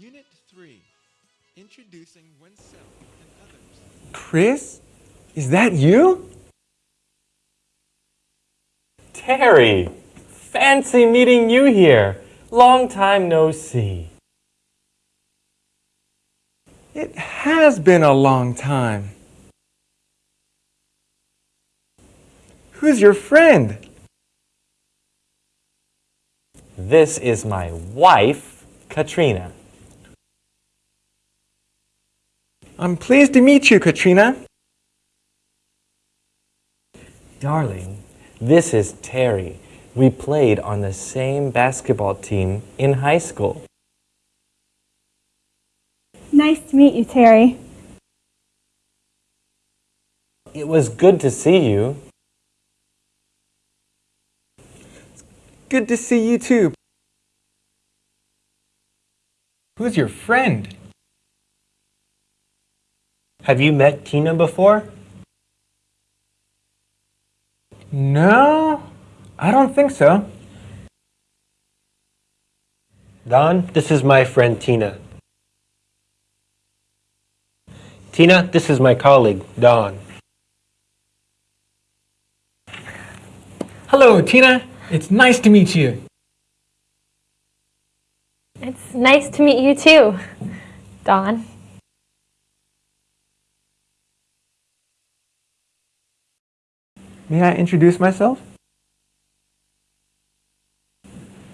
Unit 3 Introducing oneself and others. Chris? Is that you? Terry! Fancy meeting you here. Long time no see. It has been a long time. Who's your friend? This is my wife, Katrina. I'm pleased to meet you, Katrina. Darling, this is Terry. We played on the same basketball team in high school. Nice to meet you, Terry. It was good to see you. It's Good to see you too. Who's your friend? Have you met Tina before? No, I don't think so. Don, this is my friend Tina. Tina, this is my colleague, Don. Hello, Tina. It's nice to meet you. It's nice to meet you too, Don. May I introduce myself?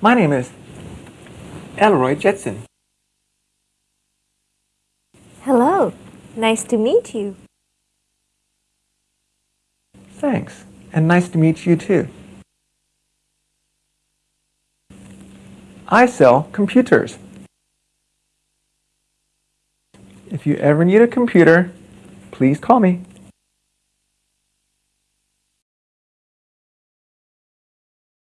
My name is Elroy Jetson. Hello. Nice to meet you. Thanks, and nice to meet you too. I sell computers. If you ever need a computer, please call me.